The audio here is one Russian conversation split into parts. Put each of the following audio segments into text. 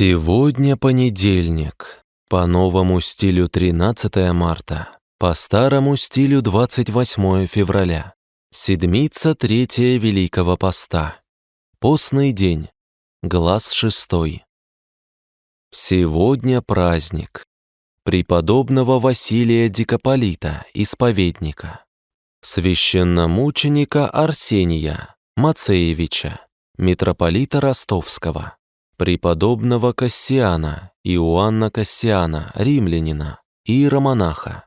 Сегодня понедельник. По новому стилю 13 марта. По старому стилю 28 февраля. Седмица третья Великого Поста. Постный день. Глаз шестой. Сегодня праздник. Преподобного Василия Дикополита, исповедника. Священномученика Арсения Мацеевича, митрополита Ростовского преподобного Кассиана, Иоанна Кассиана, римлянина, иеромонаха,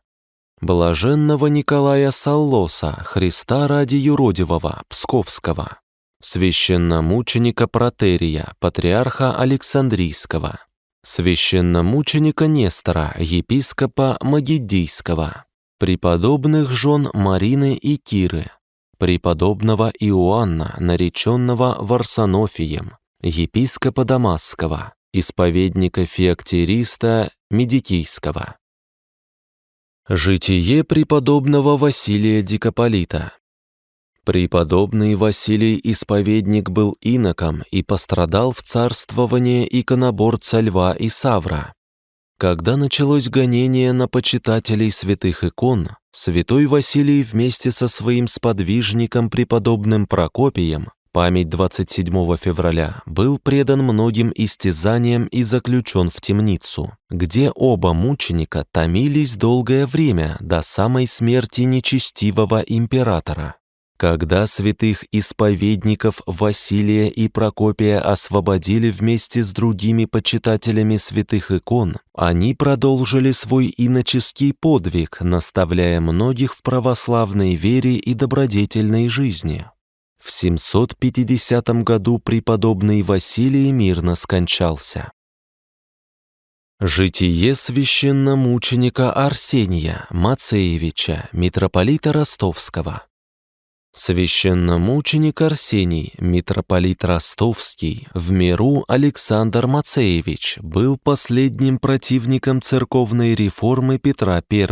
блаженного Николая Саллоса, Христа ради юродивого, Псковского, священномученика Протерия, патриарха Александрийского, священномученика Нестора, епископа Магидийского, преподобных жен Марины и Киры, преподобного Иоанна, нареченного Варсонофием, епископа Дамасского, исповедника Феоктириста Медикийского. Житие преподобного Василия Дикополита. Преподобный Василий Исповедник был иноком и пострадал в царствование иконоборца Льва и Савра. Когда началось гонение на почитателей святых икон, святой Василий вместе со своим сподвижником преподобным Прокопием память 27 февраля был предан многим истязаниям и заключен в темницу, где оба мученика томились долгое время до самой смерти нечестивого императора. Когда святых исповедников Василия и Прокопия освободили вместе с другими почитателями святых икон, они продолжили свой иноческий подвиг, наставляя многих в православной вере и добродетельной жизни. В 750 году преподобный Василий мирно скончался. Житие священномученика Арсения Мацеевича, митрополита Ростовского. Священномученик Арсений, митрополит Ростовский, в миру Александр Мацеевич был последним противником церковной реформы Петра I.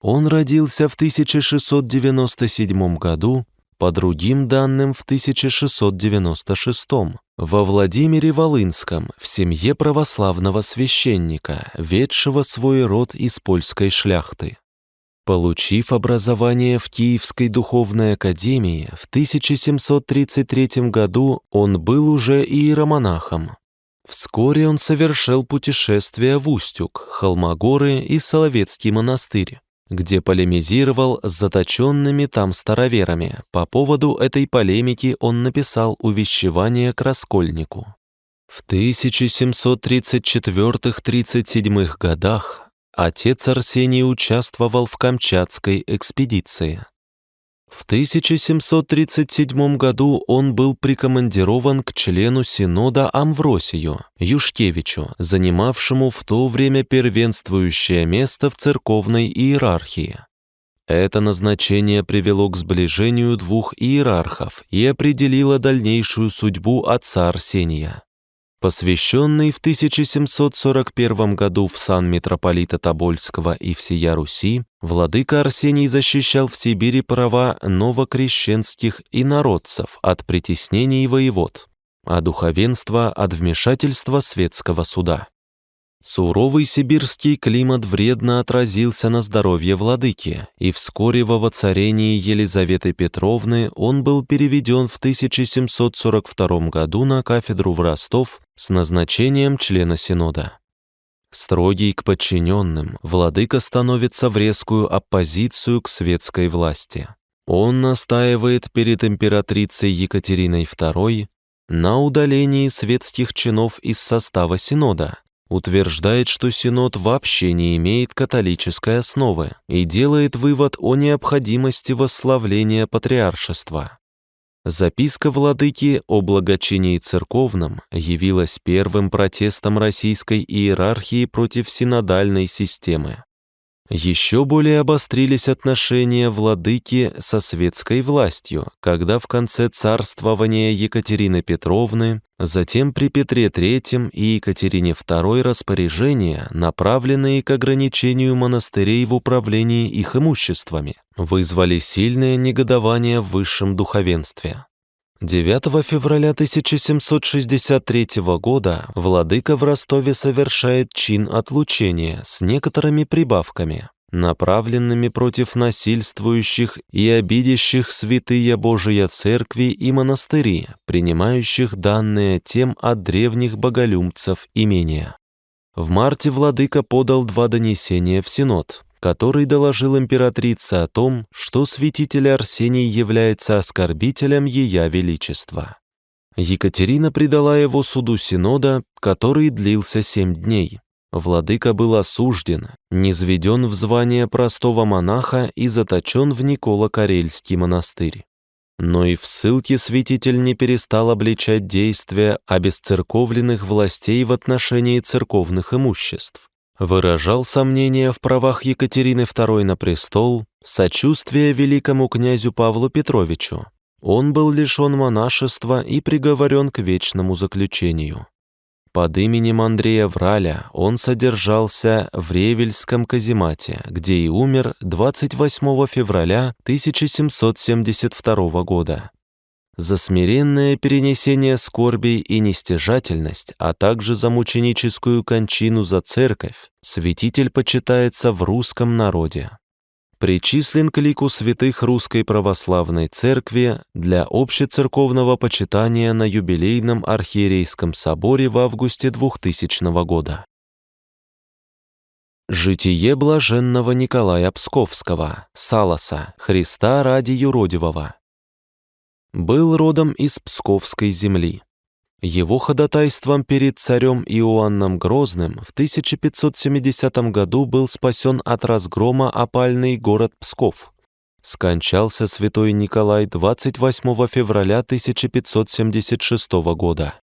Он родился в 1697 году по другим данным в 1696 во Владимире Волынском в семье православного священника, ведшего свой род из польской шляхты. Получив образование в Киевской духовной академии, в 1733 году он был уже иеромонахом. Вскоре он совершил путешествие в Устюг, Холмогоры и Соловецкий монастырь где полемизировал с заточенными там староверами. По поводу этой полемики он написал увещевание к Раскольнику. В 1734-37 годах отец Арсений участвовал в Камчатской экспедиции. В 1737 году он был прикомандирован к члену Синода Амвросию Юшкевичу, занимавшему в то время первенствующее место в церковной иерархии. Это назначение привело к сближению двух иерархов и определило дальнейшую судьбу отца Арсения посвященный в 1741 году в сан митрополита Тобольского и всея Руси, владыка Арсений защищал в Сибири права новокрещенских инородцев от притеснений воевод, а духовенство от вмешательства светского суда. Суровый сибирский климат вредно отразился на здоровье владыки, и вскоре во воцарении Елизаветы Петровны он был переведен в 1742 году на кафедру в Ростов с назначением члена Синода. Строгий к подчиненным, владыка становится в резкую оппозицию к светской власти. Он настаивает перед императрицей Екатериной II на удалении светских чинов из состава Синода, утверждает, что Синод вообще не имеет католической основы и делает вывод о необходимости восславления патриаршества. Записка владыки о благочинии церковном явилась первым протестом российской иерархии против синодальной системы. Еще более обострились отношения владыки со светской властью, когда в конце царствования Екатерины Петровны, затем при Петре III и Екатерине II распоряжения, направленные к ограничению монастырей в управлении их имуществами, вызвали сильное негодование в высшем духовенстве. 9 февраля 1763 года владыка в Ростове совершает чин отлучения с некоторыми прибавками, направленными против насильствующих и обидящих святые Божия церкви и монастыри, принимающих данные тем от древних боголюбцев имения. В марте владыка подал два донесения в Синод, который доложил императрице о том, что святитель Арсений является оскорбителем Ея Величества. Екатерина предала его суду Синода, который длился семь дней. Владыка был осужден, низведен в звание простого монаха и заточен в Никола-Карельский монастырь. Но и в ссылке святитель не перестал обличать действия обесцерковленных властей в отношении церковных имуществ выражал сомнения в правах Екатерины II на престол, сочувствие великому князю Павлу Петровичу. Он был лишен монашества и приговорен к вечному заключению. Под именем Андрея Враля он содержался в Ревельском каземате, где и умер 28 февраля 1772 года за смиренное перенесение скорбей и нестяжательность, а также за мученическую кончину за церковь, святитель почитается в русском народе. Причислен к лику святых Русской Православной Церкви для общецерковного почитания на юбилейном архиерейском соборе в августе 2000 года. Житие блаженного Николая Псковского, Саласа, Христа ради юродивого, был родом из Псковской земли. Его ходатайством перед царем Иоанном Грозным в 1570 году был спасен от разгрома опальный город Псков. Скончался святой Николай 28 февраля 1576 года.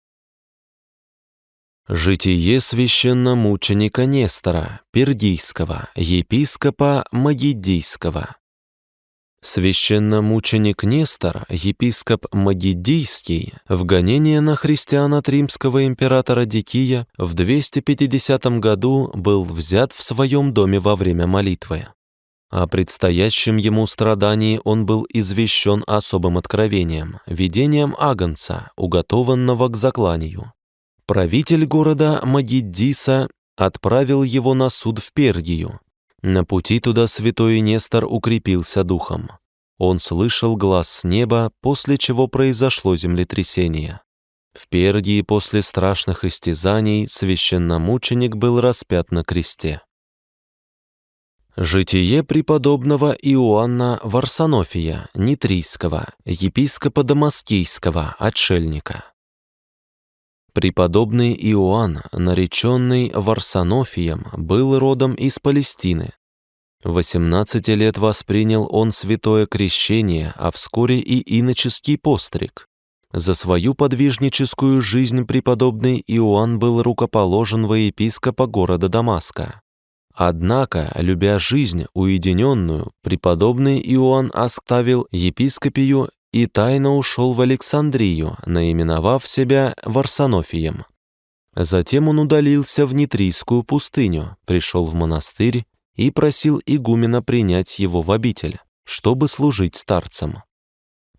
Житие священномученика Нестора, Пердийского, епископа Магидийского, Священномученик Нестор, епископ Магидийский, в гонение на христиан от римского императора Дикия в 250 году был взят в своем доме во время молитвы. О предстоящем ему страдании он был извещен особым откровением, видением Агнца, уготованного к закланию. Правитель города Магиддиса отправил его на суд в Пергию, на пути туда святой Нестор укрепился духом. Он слышал глаз с неба, после чего произошло землетрясение. В Пергии после страшных истязаний священномученик был распят на кресте. Житие преподобного Иоанна Варсонофия, Нитрийского, епископа Дамаскийского, отшельника. Преподобный Иоанн, нареченный Варсонофием, был родом из Палестины. 18 лет воспринял он святое крещение, а вскоре и иноческий постриг. За свою подвижническую жизнь преподобный Иоанн был рукоположен во епископа города Дамаска. Однако, любя жизнь уединенную, преподобный Иоанн оставил епископию и тайно ушел в Александрию, наименовав себя Варсонофием. Затем он удалился в Нитрийскую пустыню, пришел в монастырь и просил игумена принять его в обитель, чтобы служить старцам.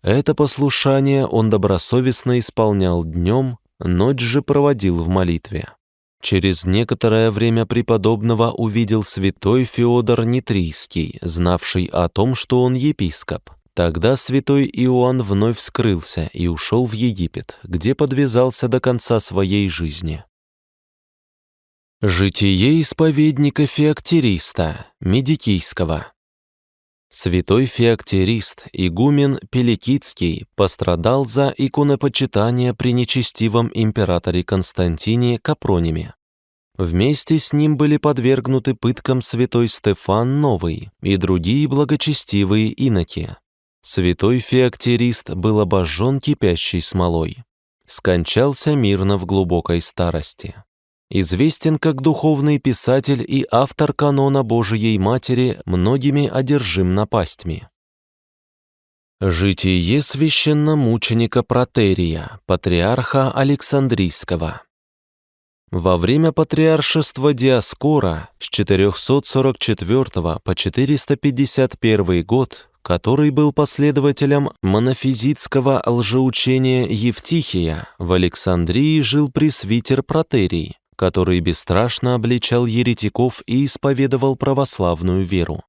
Это послушание он добросовестно исполнял днем, ночь же проводил в молитве. Через некоторое время преподобного увидел святой Феодор Нитрийский, знавший о том, что он епископ. Тогда святой Иоанн вновь скрылся и ушел в Египет, где подвязался до конца своей жизни. Житие исповедника Феоктериста, Медикийского. Святой Феоктерист, игумен Пеликитский, пострадал за иконопочитание при нечестивом императоре Константине Капрониме. Вместе с ним были подвергнуты пыткам святой Стефан Новый и другие благочестивые иноки. Святой Феоктерист был обожжен кипящей смолой. Скончался мирно в глубокой старости. Известен как духовный писатель и автор канона Божией Матери, многими одержим напастьми. Житие священномученика Протерия, патриарха Александрийского. Во время патриаршества Диаскора с 444 по 451 год который был последователем монофизитского лжеучения Евтихия, в Александрии жил пресвитер Протерий, который бесстрашно обличал еретиков и исповедовал православную веру.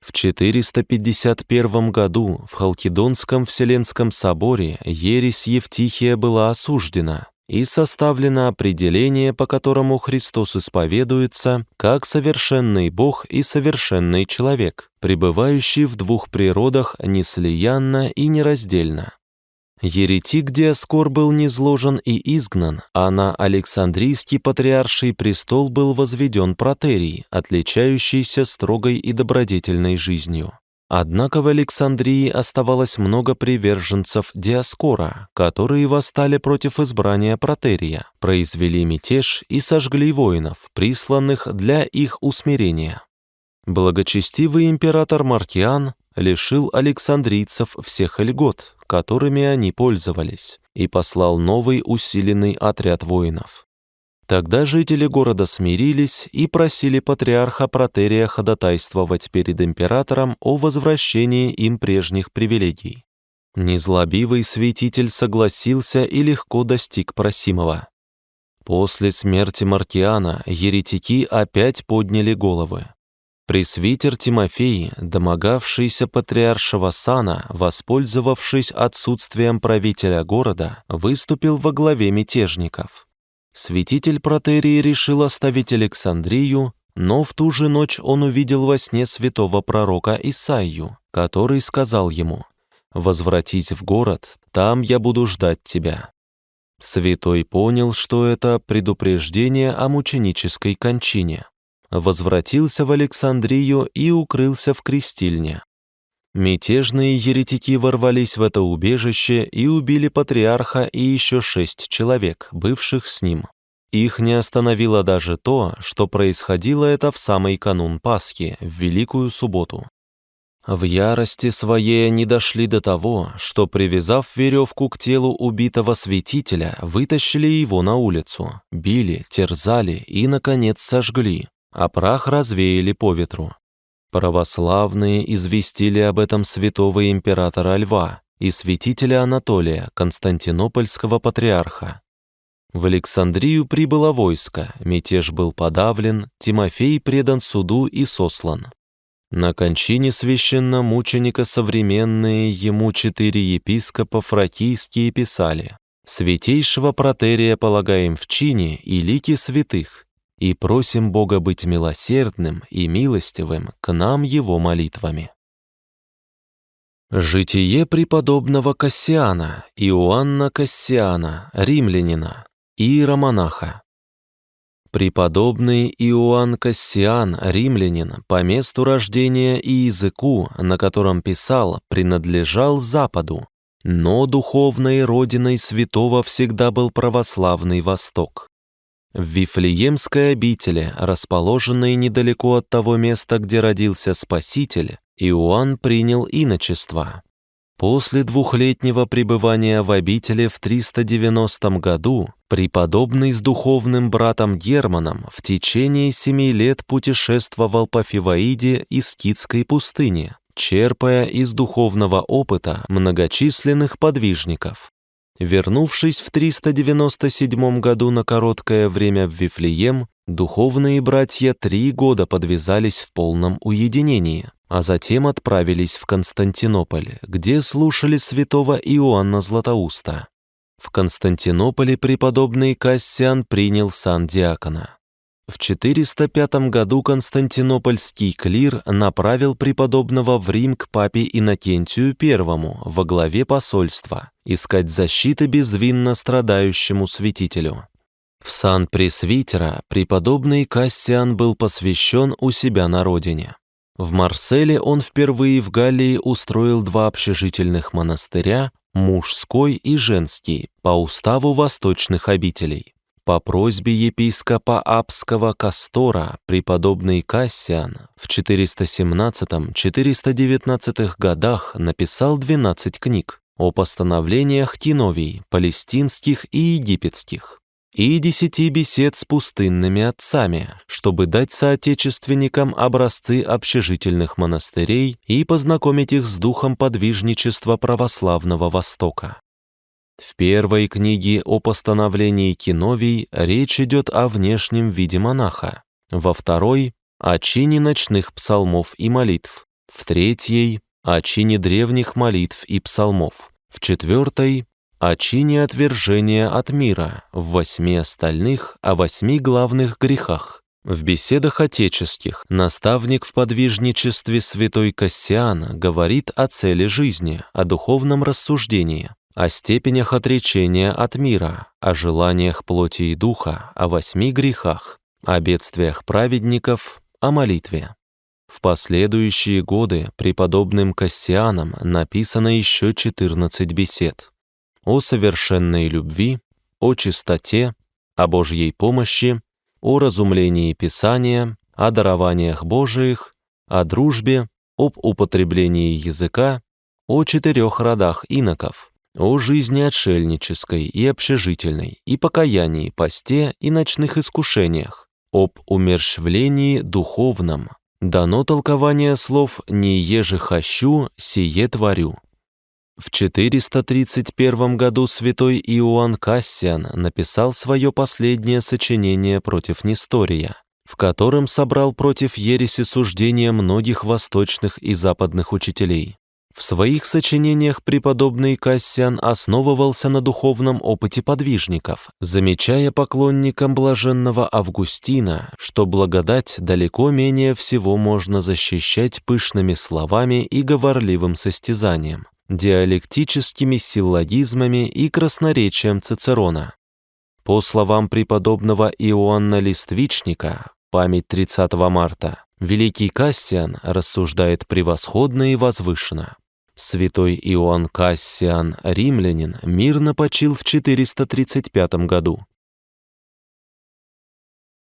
В 451 году в Халкидонском Вселенском соборе ересь Евтихия была осуждена, и составлено определение, по которому Христос исповедуется как совершенный Бог и совершенный человек, пребывающий в двух природах неслиянно и нераздельно. Еретик Диаскор был низложен и изгнан, а на Александрийский патриарший престол был возведен протерий, отличающийся строгой и добродетельной жизнью. Однако в Александрии оставалось много приверженцев Диаскора, которые восстали против избрания Протерия, произвели мятеж и сожгли воинов, присланных для их усмирения. Благочестивый император Мартиан лишил александрийцев всех льгот, которыми они пользовались, и послал новый усиленный отряд воинов. Тогда жители города смирились и просили патриарха Протерия ходатайствовать перед императором о возвращении им прежних привилегий. Незлобивый святитель согласился и легко достиг просимого. После смерти Маркиана еретики опять подняли головы. Пресвитер Тимофей, домогавшийся патриаршего сана, воспользовавшись отсутствием правителя города, выступил во главе мятежников. Святитель Протерии решил оставить Александрию, но в ту же ночь он увидел во сне святого пророка Исаию, который сказал ему «Возвратись в город, там я буду ждать тебя». Святой понял, что это предупреждение о мученической кончине. Возвратился в Александрию и укрылся в крестильне. Мятежные еретики ворвались в это убежище и убили патриарха и еще шесть человек, бывших с ним. Их не остановило даже то, что происходило это в самый канун Пасхи, в Великую Субботу. В ярости своей они дошли до того, что, привязав веревку к телу убитого святителя, вытащили его на улицу, били, терзали и, наконец, сожгли, а прах развеяли по ветру. Православные известили об этом святого императора Льва и святителя Анатолия, Константинопольского патриарха. В Александрию прибыло войско, мятеж был подавлен, Тимофей предан суду и сослан. На кончине священномученика современные ему четыре епископа фракийские писали «Святейшего протерия полагаем в чине и лики святых, и просим Бога быть милосердным и милостивым к нам Его молитвами. Житие преподобного Кассиана, Иоанна Кассиана, римлянина, иеромонаха. Преподобный Иоанн Кассиан, римлянин, по месту рождения и языку, на котором писал, принадлежал Западу, но духовной родиной святого всегда был православный Восток. В Вифлеемской обители, расположенной недалеко от того места, где родился Спаситель, Иоанн принял иночество. После двухлетнего пребывания в обители в 390 году преподобный с духовным братом Германом в течение семи лет путешествовал по Фиваиде и Скитской пустыне, черпая из духовного опыта многочисленных подвижников. Вернувшись в 397 году на короткое время в Вифлеем, духовные братья три года подвязались в полном уединении, а затем отправились в Константинополь, где слушали святого Иоанна Златоуста. В Константинополе преподобный Кассиан принял сан диакона. В 405 году Константинопольский клир направил преподобного в Рим к папе Иннокентию I во главе посольства искать защиты безвинно страдающему святителю. В сан пресвитера преподобный Кассиан был посвящен у себя на родине. В Марселе он впервые в Галлии устроил два общежительных монастыря, мужской и женский, по уставу восточных обителей. По просьбе епископа Апского Кастора преподобный Кассиан в 417-419 годах написал 12 книг о постановлениях Тиновий, палестинских и египетских. и десяти бесед с пустынными отцами, чтобы дать соотечественникам образцы общежительных монастырей и познакомить их с духом подвижничества православного Востока. В первой книге о постановлении Киновий речь идет о внешнем виде монаха, во второй – о чине ночных псалмов и молитв, в третьей – о чине древних молитв и псалмов, в четвертой – о чине отвержения от мира, в восьми остальных – о восьми главных грехах. В беседах отеческих наставник в подвижничестве святой Кассиан говорит о цели жизни, о духовном рассуждении, о степенях отречения от мира, о желаниях плоти и духа, о восьми грехах, о бедствиях праведников, о молитве. В последующие годы преподобным Кассианом написано еще 14 бесед о совершенной любви, о чистоте, о Божьей помощи, о разумлении Писания, о дарованиях Божиих, о дружбе, об употреблении языка, о четырех родах иноков, о жизни отшельнической и общежительной, и покаянии, посте и ночных искушениях, об умерщвлении духовном, Дано толкование слов «не еже хощу, сие творю». В 431 году святой Иоанн Кассиан написал свое последнее сочинение против Нестория, в котором собрал против ереси суждения многих восточных и западных учителей. В своих сочинениях преподобный Кассиан основывался на духовном опыте подвижников, замечая поклонникам блаженного Августина, что благодать далеко менее всего можно защищать пышными словами и говорливым состязанием, диалектическими силлогизмами и красноречием Цицерона. По словам преподобного Иоанна Листвичника, память 30 марта, великий Кассиан рассуждает превосходно и возвышенно. Святой Иоанн Кассиан, римлянин, мирно почил в 435 году.